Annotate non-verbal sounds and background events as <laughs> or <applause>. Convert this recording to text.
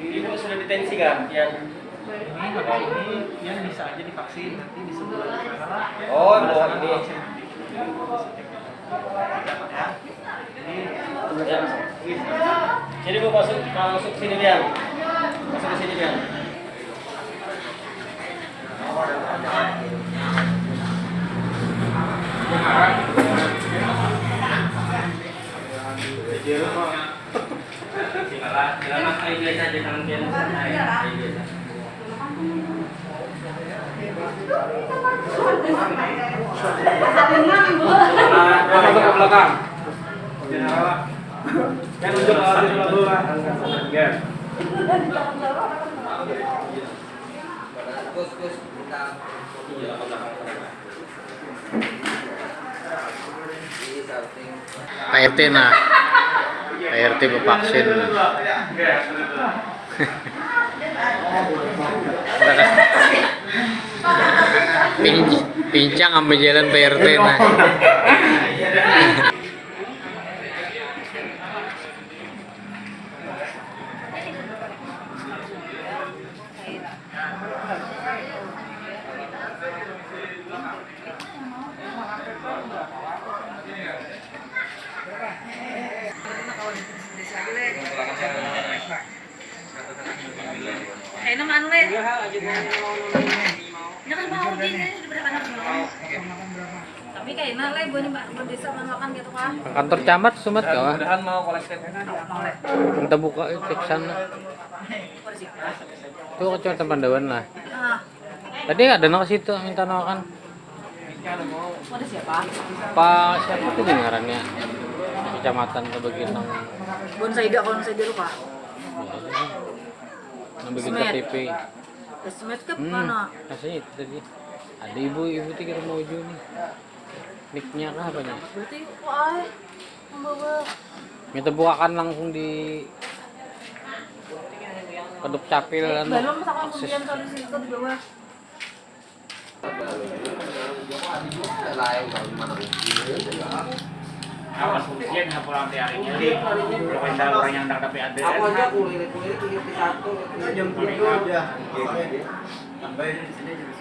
Ibu sudah ditensi kan? Yang ini kalau ini yang bisa aja divaksin nanti di sebelah sana Oh, oh, ini. vaksin nanti. Ya. Ini Ya. Sini bu masuk masuk sini Bian. Masuk ke sini Bian. Jalan air biasa aja tangan Bian. Air air biasa. Masuk ke belakang. Kan ke. Pak RT nah Pak RT vaksin <laughs> Pinc- pincang ambil jalan Pak RT nah naman le. Ya kan mau di ini di berapa anak mau. Tapi gue nih desa makan gitu kan. kantor camat sumat kau Mudahan mau kolektif. Mau le. kita buka cek sana itu kecamatan Pandawan lah Ah, tadi ada nak situ minta kan ada siapa? Pak siapa tuh dengarannya kecamatan ke bagian nang Bon Saida kalau saya lupa. nang bagian Semet. KTP Esmet ke hmm, mana? rasanya itu tadi. Ada ibu ibu tiga mau nih. Nicknya kah apanya Berarti kok ay membawa. Minta bukakan langsung di keduk capil kan belum misalkan kemudian kalau di situ di bawah. Awas ujian nggak pulang tiap hari ini. Kalau ada orang yang dapat ada. Aku aja kuliah kuliah tiga satu. Jam tujuh aja. Tambahin di sini jadi